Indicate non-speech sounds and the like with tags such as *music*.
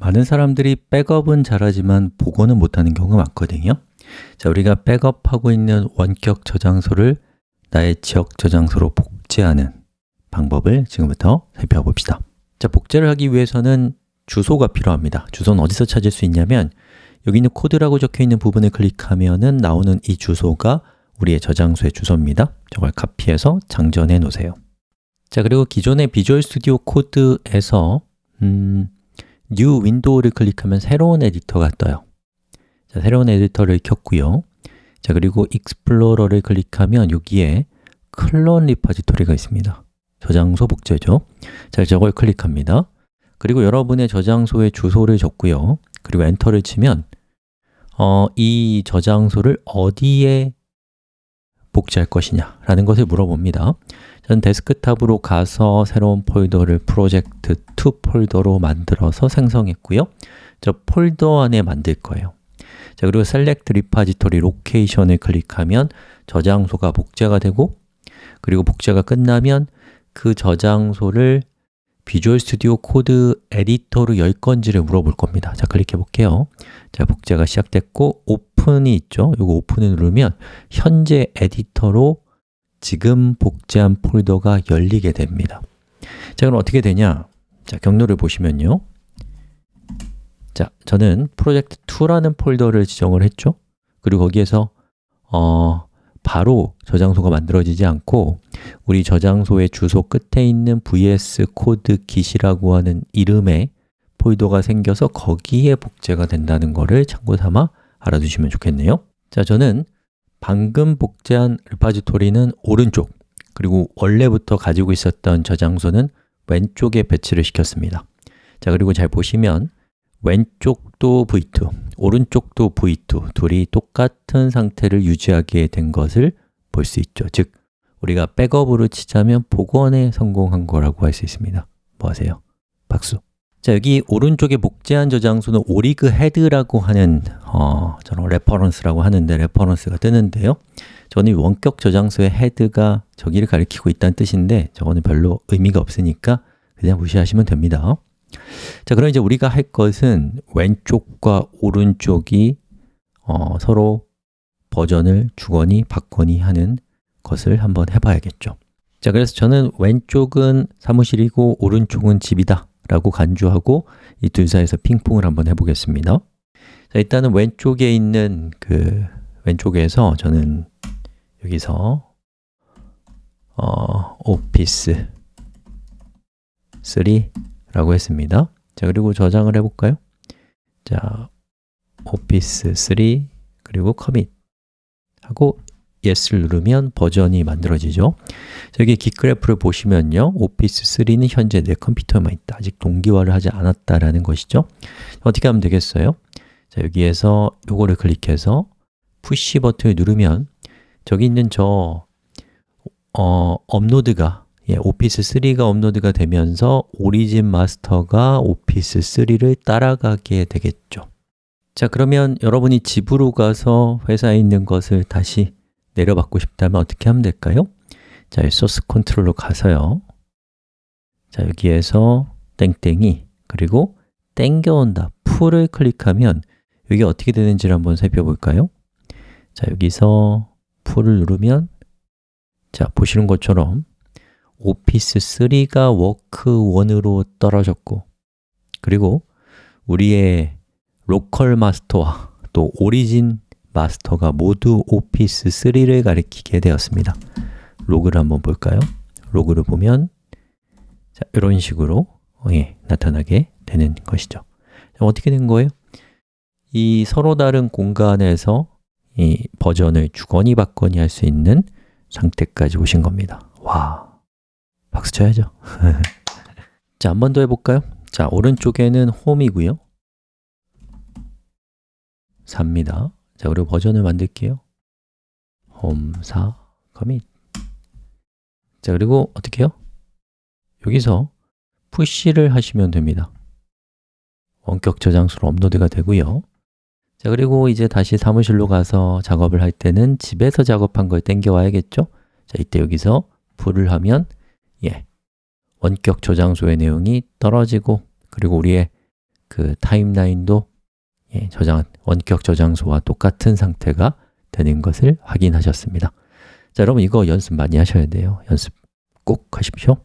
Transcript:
많은 사람들이 백업은 잘하지만 복원은 못하는 경우가 많거든요. 자, 우리가 백업하고 있는 원격 저장소를 나의 지역 저장소로 복제하는 방법을 지금부터 살펴봅시다. 자, 복제를 하기 위해서는 주소가 필요합니다. 주소는 어디서 찾을 수 있냐면 여기 있는 코드라고 적혀 있는 부분을 클릭하면 나오는 이 주소가 우리의 저장소의 주소입니다. 저걸 카피해서 장전해 놓으세요. 자, 그리고 기존의 Visual Studio Code에서 음, New window를 클릭하면 새로운 에디터가 떠요. 자, 새로운 에디터를 켰고요. 자, 그리고 Explorer를 클릭하면 여기에 Clone Repository가 있습니다. 저장소 복제죠. 자, 저걸 클릭합니다. 그리고 여러분의 저장소의 주소를 적고요. 그리고 엔터를 치면 어, 이 저장소를 어디에 복제할 것이냐 라는 것을 물어봅니다. 저는 데스크탑으로 가서 새로운 폴더를 프로젝트 2 폴더로 만들어서 생성했고요. 저 폴더 안에 만들 거예요. 자 그리고 Select Repository Location을 클릭하면 저장소가 복제가 되고 그리고 복제가 끝나면 그 저장소를 Visual Studio Code 에디터로 열 건지를 물어볼 겁니다. 자, 클릭해 볼게요. 자, 복제가 시작됐고 오픈이 있죠. 이거 오픈을 누르면 현재 에디터로 지금 복제한 폴더가 열리게 됩니다. 자, 그럼 어떻게 되냐? 자, 경로를 보시면요. 자, 저는 프로젝트 2라는 폴더를 지정을 했죠. 그리고 거기에서 어, 바로 저장소가 만들어지지 않고 우리 저장소의 주소 끝에 있는 vs code git이라고 하는 이름의 폴더가 생겨서 거기에 복제가 된다는 것을 참고 삼아 알아두시면 좋겠네요. 자, 저는 방금 복제한 리파지토리는 오른쪽 그리고 원래부터 가지고 있었던 저장소는 왼쪽에 배치를 시켰습니다. 자, 그리고 잘 보시면 왼쪽도 v2, 오른쪽도 v2 둘이 똑같은 상태를 유지하게 된 것을 볼 수 있죠. 즉, 우리가 백업으로 치자면 복원에 성공한 거라고 할 수 있습니다. 뭐 하세요? 박수. 자, 여기 오른쪽에 복제한 저장소는 origin HEAD라고 하는 어, 저는 reference라고 하는데 reference가 뜨는데요. 저는 원격 저장소의 HEAD가 저기를 가리키고 있다는 뜻인데 저거는 별로 의미가 없으니까 그냥 무시하시면 됩니다. 자, 그럼 이제 우리가 할 것은 왼쪽과 오른쪽이 어, 서로 버전을 주거니 받거니 하는 것을 한번 해봐야겠죠. 자, 그래서 저는 왼쪽은 사무실이고 오른쪽은 집이다 라고 간주하고 이 둘 사이에서 핑퐁을 한번 해보겠습니다 자, 일단은 왼쪽에 있는 그 왼쪽에서 저는 여기서 어, 오피스 3 라고 했습니다. 자, 그리고 저장을 해 볼까요? 자, 오피스 3 그리고 commit 하고 yes를 누르면 버전이 만들어지죠. 여기 Git Graph를 보시면요. 오피스 3는 현재 내 컴퓨터에만 있다. 아직 동기화를 하지 않았다라는 것이죠. 어떻게 하면 되겠어요? 자, 여기에서 요거를 클릭해서 push 버튼을 누르면 저기 있는 저 어, 업로드가 예, 오피스 3가 업로드가 되면서 origin master가 오피스 3를 따라가게 되겠죠 자, 그러면 여러분이 집으로 가서 회사에 있는 것을 다시 내려받고 싶다면 어떻게 하면 될까요? 자, Source Control로 가서요 자, 여기에서 땡땡이 그리고 땡겨온다, pull을 클릭하면 이게 어떻게 되는지를 한번 살펴볼까요? 자, 여기서 pull을 누르면 자, 보시는 것처럼 오피스 3가 work 1으로 떨어졌고 그리고 우리의 local master와 또 origin master가 모두 오피스 3를 가리키게 되었습니다 로그를 한번 볼까요? 로그를 보면 자, 이런 식으로 예, 나타나게 되는 것이죠 어떻게 된 거예요? 이 서로 다른 공간에서 이 버전을 주거니 받거니 할 수 있는 상태까지 오신 겁니다. 와, 박수 쳐야죠. *laughs* 자, 한 번 더 해볼까요? 자, 오른쪽에는 홈이고요. 4입니다. 자, 그리고 버전을 만들게요. 홈 4, 커밋. 자, 그리고 어떻게 해요? 여기서 푸시를 하시면 됩니다. 원격 저장소로 업로드가 되고요 자, 그리고 이제 다시 사무실로 가서 작업을 할 때는 집에서 작업한 걸 땡겨 와야겠죠? 자, 이때 여기서 풀을 하면 예, 원격 저장소의 내용이 떨어지고 그리고 우리의 그 타임라인도 예, 저장, 원격 저장소와 똑같은 상태가 되는 것을 확인하셨습니다. 자, 여러분 이거 연습 많이 하셔야 돼요. 연습 꼭 하십시오